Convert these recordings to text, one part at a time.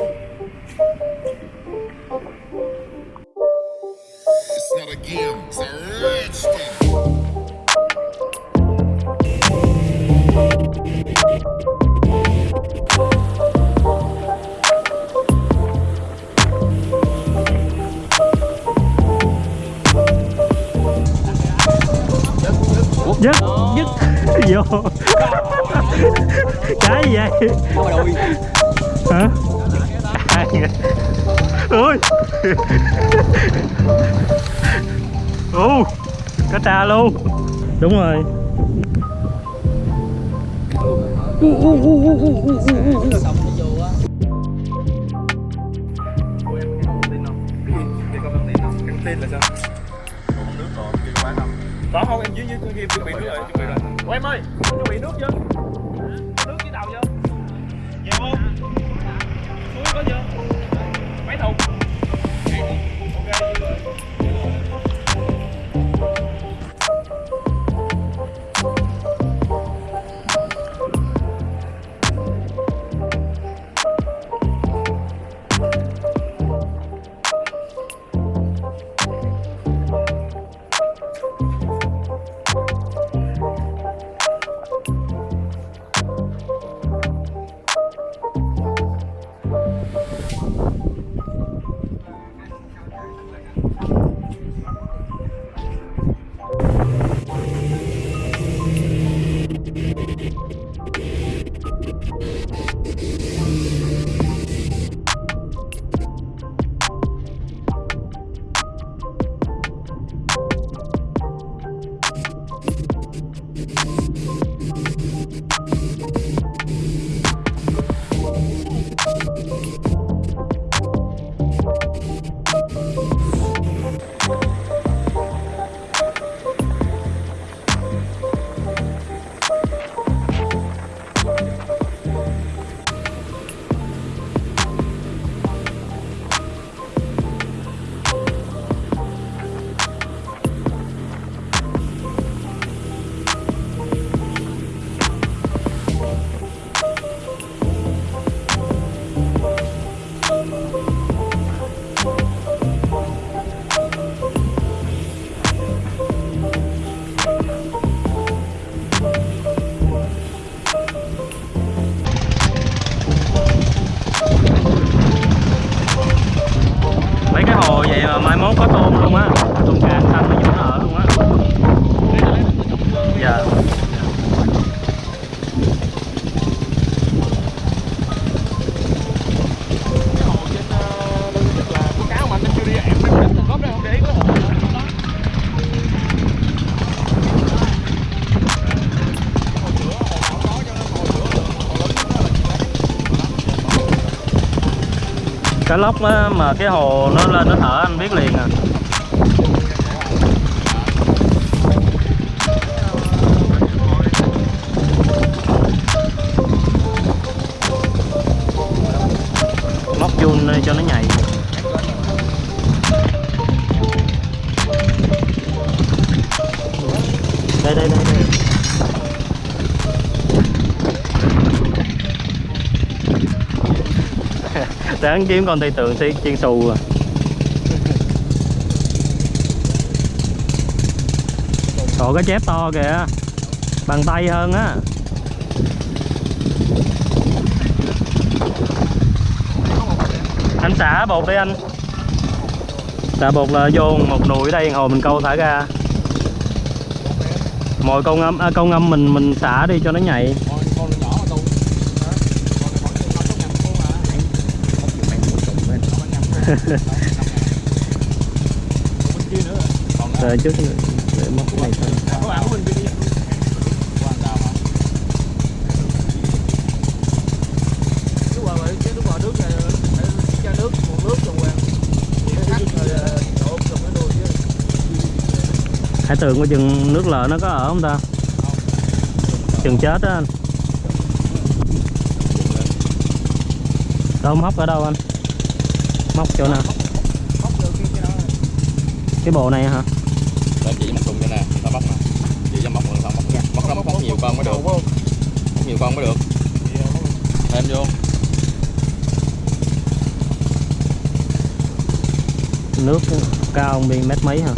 It's not a game, it's a rich thing. dứt dứt vô. Cái gì vậy? Hả hai ơi ô cá trà luôn đúng rồi u u u u u u u tin là sao? Còn nước còn kêu quá không? Có không em dưới dưới kia chuẩn bị nước rồi, chuẩn bị rồi. Ô em ơi, chuẩn bị nước chưa? Nước dưới đầu chưa? Nhiều không? bao nhiêu mấy thùng? Ok. Cá lóc á mà cái hồ nó lên nó thở anh biết liền à. Sáng kiếm con tây tượng thì chiên xù à. Trời cái chép to kìa Bằng tay hơn á. Anh xả bột đi anh. Xả bột là vô một nụi ở đây hồi mình câu thả ra. Mọi câu ngâm, à, câu ngâm mình mình xả đi cho nó nhảy rồi đổ rồi mới đuôi chứ. Hải tường qua chừng nước lợ nó có ở không ta? Chừng chết á anh. Đâu móc ở đâu anh? móc chỗ nào? Cái bộ này hả? Để chị móc cùng cho nè ta bóc nè. Chỉ cho móc được không móc dạ. móc nó móc, móc nhiều con mới được. Móc nhiều con mới được. Thêm vô. Nước cao biên mét mấy hả?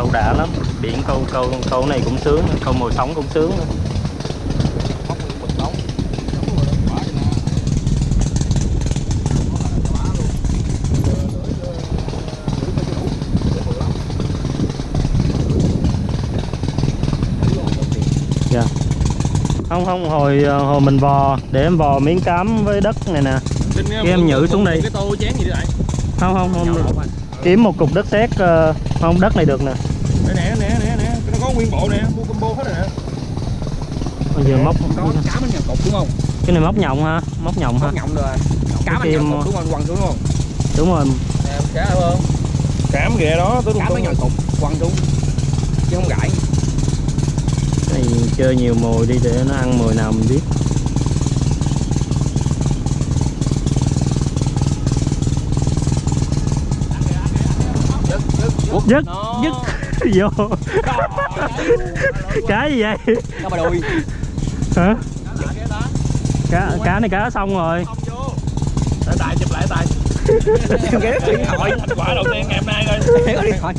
Câu đã lắm biển câu câu câu này cũng sướng câu mồi sống cũng sướng nữa. dạ không không hồi hồi mình vò để em vò miếng cám với đất này nè Cái em nhử xuống đây. Cái tô chén gì vậy? không không không kiếm một cục đất sét ờ, không đất này được nè, nè, nè, nè. Nó có nguyên bộ nè, mua combo hết rồi nè. bây giờ móc có cá bánh nhầm cục đúng không? Cái này móc nhộng ha móc nhộng ha. Móc nhộng rồi. Cá bánh kim- cục đúng không quăng xuống đúng không? Đúng rồi. Nè cá đúng không? Cám ghẹ đó, tôi cá bánh nhầm cục quăng xuống. Chứ không gãy cái này chơi nhiều mồi đi để nó ăn mồi nào mình biết. Dứt dứt vô. Cái gì vậy? Cá bà đuôi. Hả? Cá cá này cá xong rồi. Để tài chụp lại tài. ghé điện thoại Thành quả đầu tiên ngày hôm nay thôi. có điện thoại.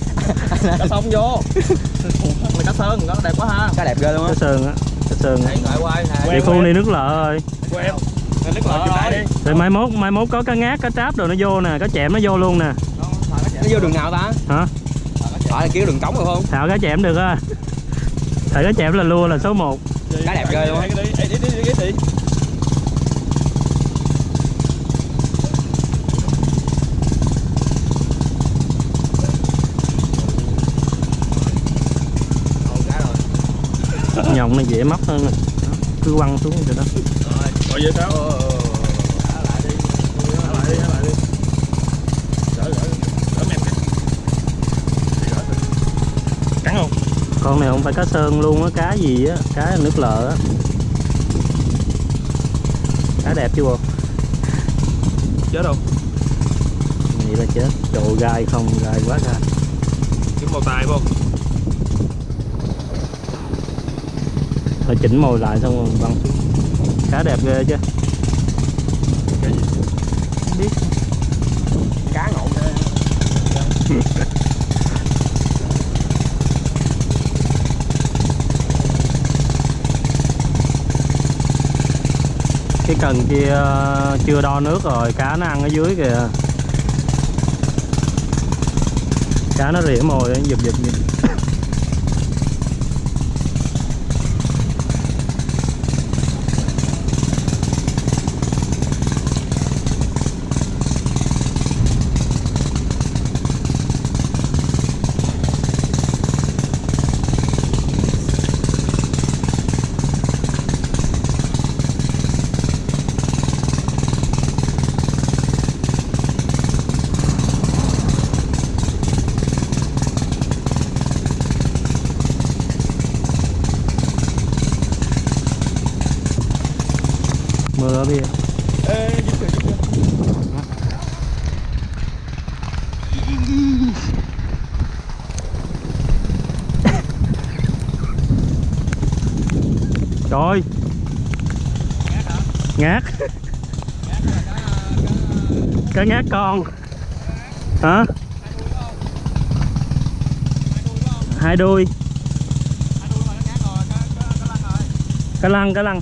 Cá sông vô. Mày cá sơn, nó đẹp quá ha. cá đẹp ghê luôn á. Cá sơn á cá sơn địa khu này nước lợ rồi. Em. Nên nước lợ lại đi. rồi mai mốt mai mốt có cá ngát cá tráp rồi nó vô nè cá chẹm nó vô luôn nè. Nó vô đường nào ta? Hả phải là kiểu đường cống rồi không thảo cá chẹm được á thảo cá chẹm là lua là số 1 Cá đẹp ghê luôn á. Đi, đi, đi, đi, đi, đi, đi. nhộng này dễ móc hơn cứ quăng xuống rồi đó Rồi vậy sao? Thả lại đi. Thả lại đi, thả lại đi. Gỡ, gỡ, gỡ mềm cái. Đi gỡ thử. Cắn không? Con này không phải cá sơn luôn á cá gì á cá nước lợ á. Cá đẹp chứ bộ Chết không? vậy là chết. Trời gai không gai quá gai. Kiếm bao tay không? rồi chỉnh mồi lại xong rồi xuống cá đẹp ghê chứ Cái gì? không biết. Cá ngộ ghê cần kia ờ, chưa đo nước rồi, cá nó ăn ở dưới kìa. Cá nó rỉa mồi, nó giật giật giật mưa bia Ê, dính kìa, dính kìa. trời ơi ngát cá ngát con. Hả? Hai đuôi cá lăng cá lăng.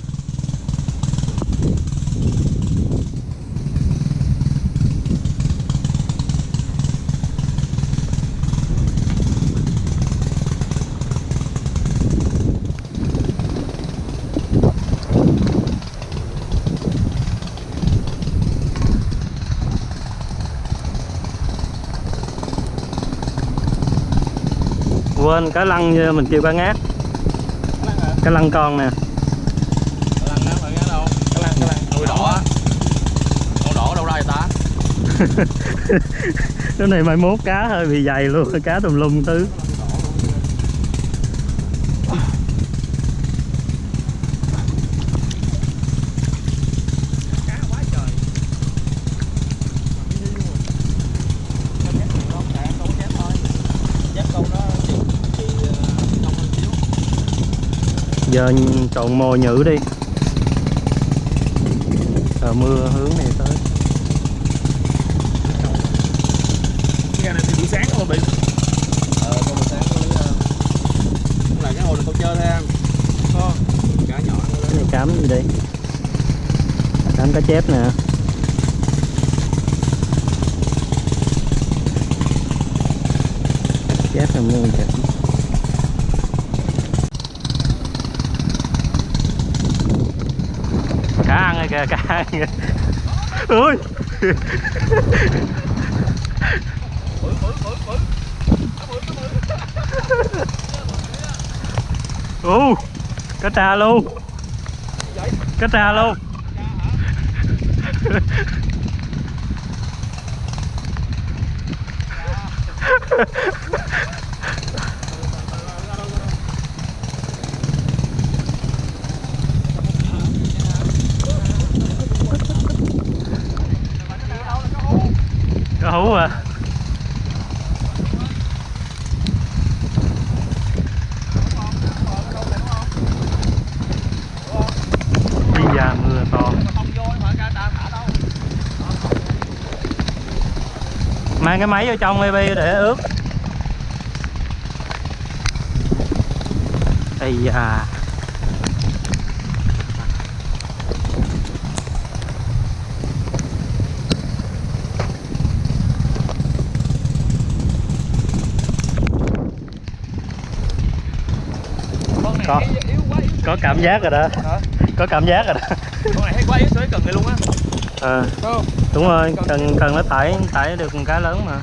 quên, cá lăng mình kêu cá ngát. Cá lăng con nè. Cá đỏ con đỏ đâu ra vậy cái này mai mốt cá hơi bị dày luôn, cá tùm lum tứ. Giờ trộn mồi nhự đi. Sợ mưa hướng này tới. Cái này thì buổi sáng không bị. Ờ con một sáng uh, cũng là cái hồ này con chơi thôi em có cá nhỏ cái này cám gì đây? Cám cá chép nè. Chép là mua chặt cá ăn rồi kìa cá ăn kìa ui. U cá trà luôn. Cá trà luôn cá hú à đi ra mưa to mang cái máy vô trong maybe để ướt ây da. Có. có cảm giác rồi đó. có cảm giác rồi đó. Con này thấy quá yếu với cần này luôn á ờ đúng rồi, cần cần nó tải tải được con cá lớn mà.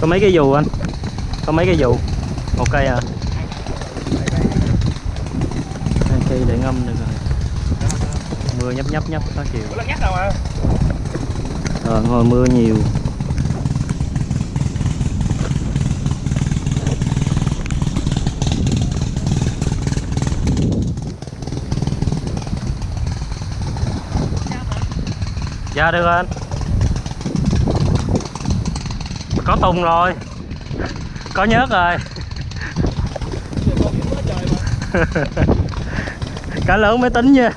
Có mấy cái dù anh? Có mấy cái dù một cây à? Hai cây để ngâm được rồi. Mưa nhấp nhấp nhấp, có chiều. Ờ, có hồi mưa nhiều. Dạ được anh. Có tùng rồi. Có nhớt rồi. Cá lớn mới tính nha.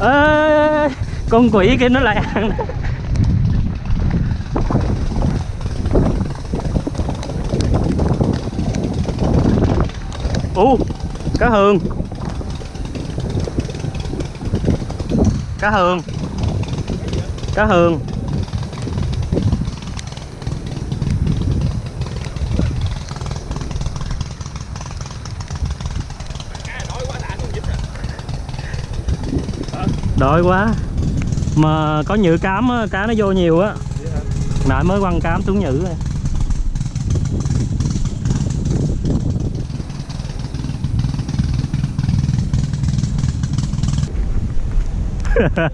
Ê, Con quỷ kia nó lại ăn Ú, cá hương Cá hương Cá hương Đói quá. Mà có nhự cám á, cá nó vô nhiều á. Nãy mới quăng cám xuống nhự rồi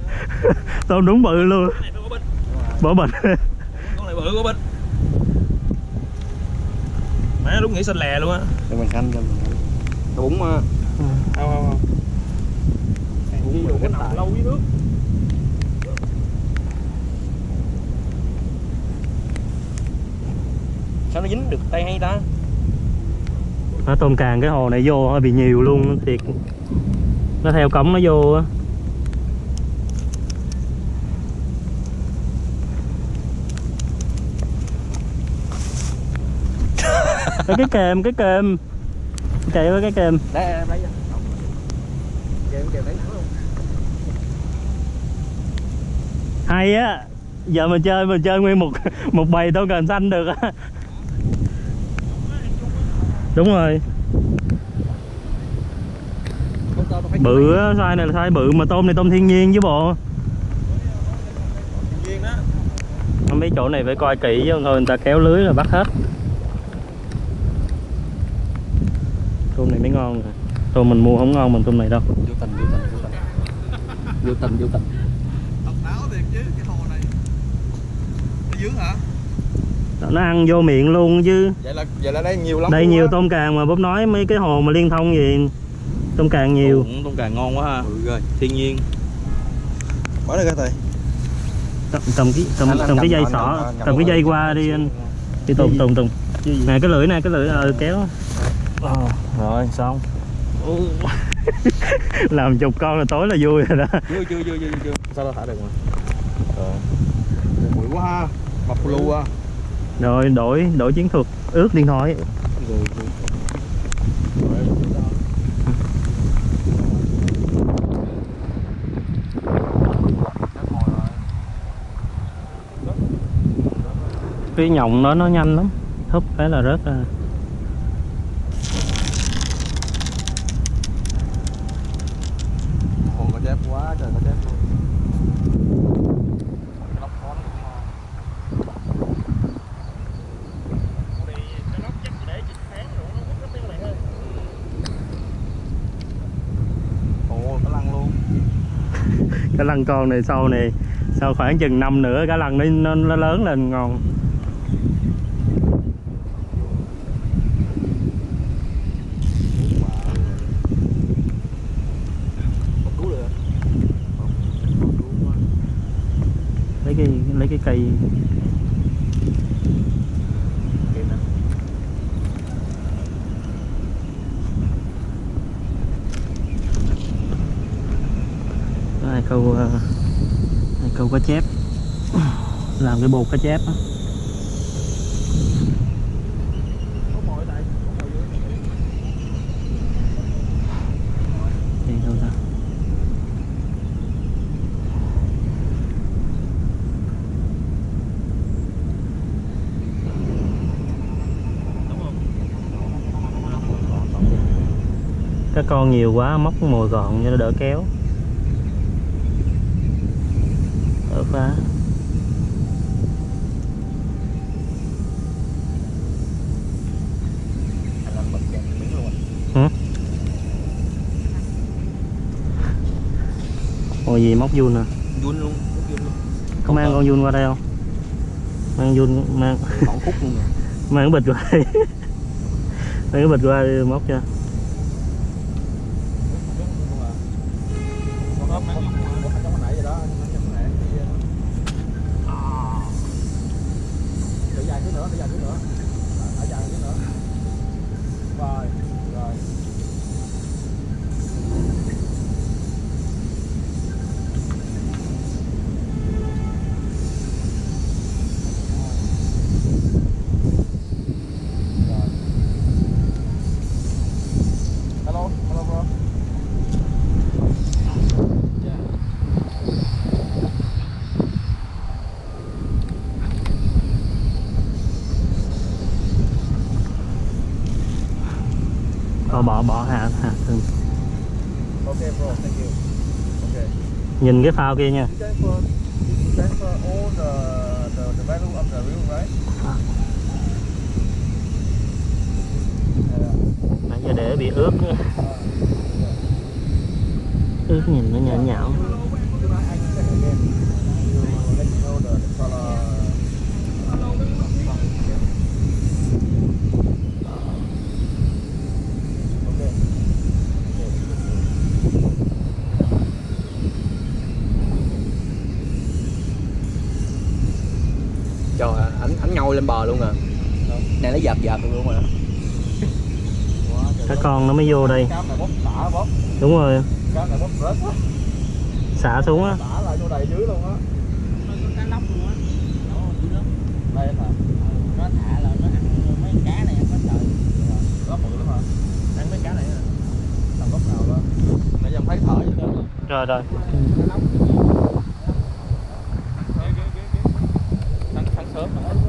tôm đúng bự luôn. Có bịch. Bỏ bệnh con này bự có bịch. Má lúc nghĩ xanh lè luôn á. Cho mình canh cho mình canh nó bún mà không không không. Bún mình cái cái nằm lâu dưới nước. Sao nó dính được tay hay ta? Nó tôm càng cái hồ này vô hơi bị nhiều luôn thiệt. Nó theo cống nó vô á Ê, cái kèm cái kèm chạy với cái kèm đây em lấy hay á. Giờ mình chơi mình chơi nguyên một một bầy tôm càng xanh được á. Đúng rồi. Bự á size này là size bự mà tôm này tôm thiên nhiên chứ bộ. Không mấy chỗ này phải coi kỹ chứ thôi người ta kéo lưới là bắt hết tôm này mới ngon rồi tôm mình mua không ngon bằng tôm này đâu. Vô tình vô tình vô tình. Vô tình vô tình. Độc đáo thiệt chứ cái hồ này. Nó dướng hả? Nó ăn vô miệng luôn chứ. Vậy là vậy là đây nhiều lắm đây nhiều á. tôm càng mà bốp nói mấy cái hồ mà liên thông gì tôm càng nhiều. Cũng tôm càng ngon quá ha. Ừ, rồi. Thiên nhiên. Bỏ đây coi thầy. Tầm, tầm cái anh tầm cái cầm- dây sỏ cầm tầm cái dây qua đi anh. đi tùng tùng tùng nè cái lưỡi nè cái lưỡi ờ kéo Ờ, rồi xong. Làm chục con là tối là vui rồi đó. Chưa chưa chưa chưa chưa sao đâu thả được mà. Rồi bụi quá ha. Bập lu à. Rồi đổi đổi chiến thuật. Ướt điện thoại. Rồi cái nhộng đó nó nhanh lắm. Thúc cái là rớt ra Ồ, có chép quá trời có chép luôn Ồ, có lăng luôn cái lăng con này sau này sau khoảng chừng năm nữa cá lăng nó, nó, nó lớn lên ngon. Lấy cái lấy cái cây Có hai câu ờ, hai câu cá chép làm cái bột cá chép á. Đi đâu các con nhiều quá, móc mồi gọn cho nó đỡ kéo. Đỡ phá Anh anh bật kèm miếng luôn Hả? Ôi gì móc vun à? Vun luôn, vun luôn. Có mang con vun qua đây không? Mang vun, mang Mỏng khúc luôn. Rồi mang cái bịch qua đây. Mang cái bịch qua đây móc cho Nhìn cái phao kia nha? Nãy giờ để bị ướt nữa. Ướt nhìn nó nhão nhão Trời ơi, ảnh ảnh nhoi lên bờ luôn à. Này nó giật giật luôn mà. Các con nó mới vô đây. Đúng rồi. Xả xuống á. Xả lại vô đầy dưới luôn á. Cá lóc luôn á. Đây hả nó thả là nó ăn mấy cá này có trời. Lóc bự lắm hả? Ăn mấy cá này hả? làm lóc nào đó. Nãy giờ em thấy thở vậy đó. Rồi rồi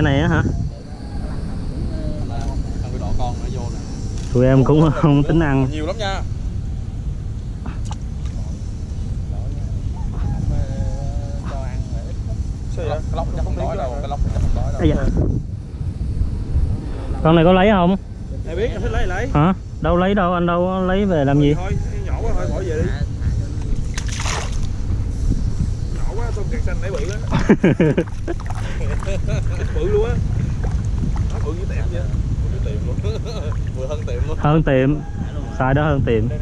loại này á hả tụi em cũng không tính ăn nhiều lắm nha con này có lấy không Ai biết, thích lấy lấy. Hả? Đâu lấy đâu, anh đâu lấy về làm gì? Thôi, nhỏ quá thôi, bỏ về đi. cát xanh nãy bự á bự luôn á. Bự với tiệm chứ tiệm luôn. Vừa hơn tiệm luôn. Hơn tiệm. Sai đó hơn tiệm. Sai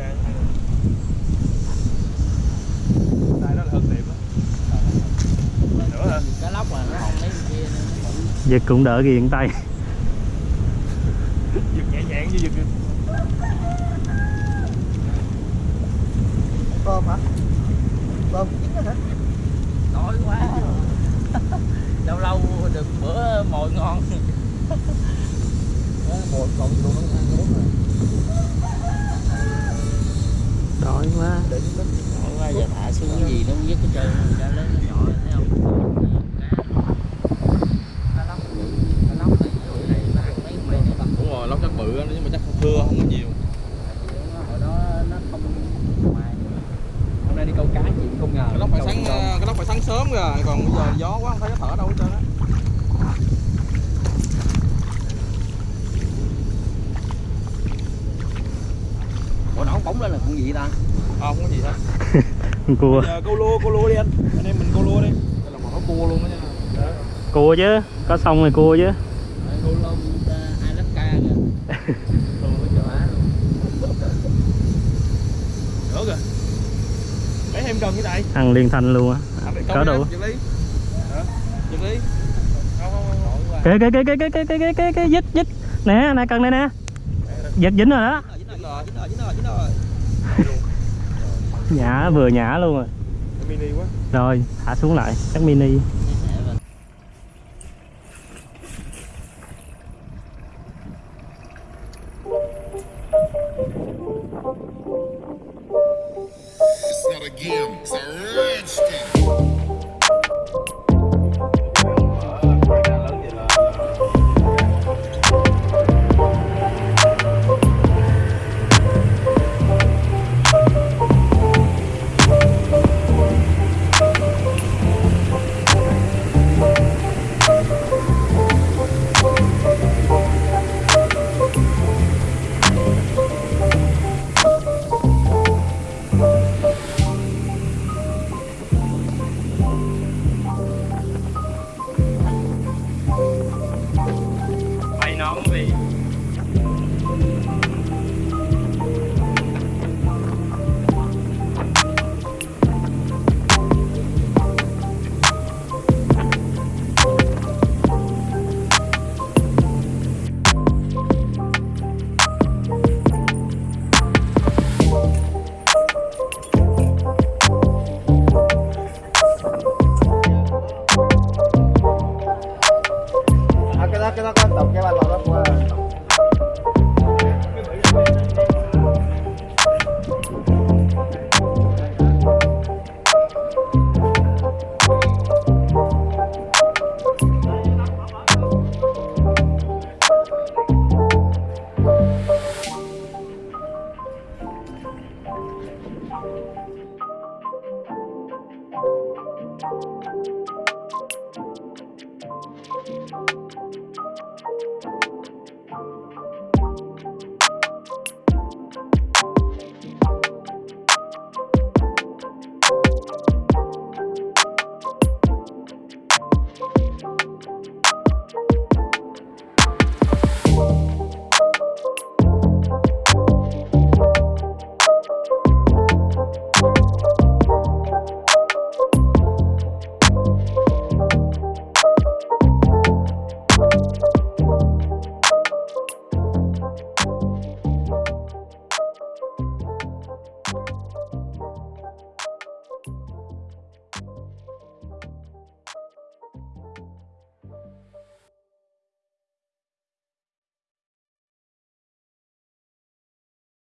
cũng đỡ ghiền tay. Giật nhẹ nhàng như giật tôm hả? Tôm chín hả? Đói quá. Lâu lâu được bữa mồi ngon. Mồi còn luôn nó ăn uống rồi. Đói quá. Đói quá giờ thả xuống cái gì nó cũng dứt hết trơn cá lớn nó nhỏ thấy không cá lóc cá lóc này bữa này nó ăn mấy mấy này bằng Đúng rồi, lóc chắc bự á, nhưng mà chắc không thưa không có nhiều hồi đó nó không ngoài hôm nay đi câu cá chị không ngờ Cái lóc phải câu sáng, tôm. cái lóc phải sáng sớm rồi Còn bây giờ gió quá không thấy nó thở đâu hết trơn á ủa nó không bóng lên là con gì ta À, không có gì hết con cua. Giờ câu lô câu lô đi anh. Anh em mình câu lô đi. Đây là một nó cua luôn đó nha. Cua chứ có xong rồi cua chứ. Câu lông Alaska kìa. Nữa kìa lấy thêm cần như này ăn liên thanh luôn á. Có đủ. kê kê kê kê kê kê kê kê kê kê dít dít nè nè cần đây nè. Giật dính rồi đó. Dính rồi, dính rồi, dính rồi, dính rồi nhả vừa nhả luôn rồi. Mini quá. Rồi thả xuống lại chắc mini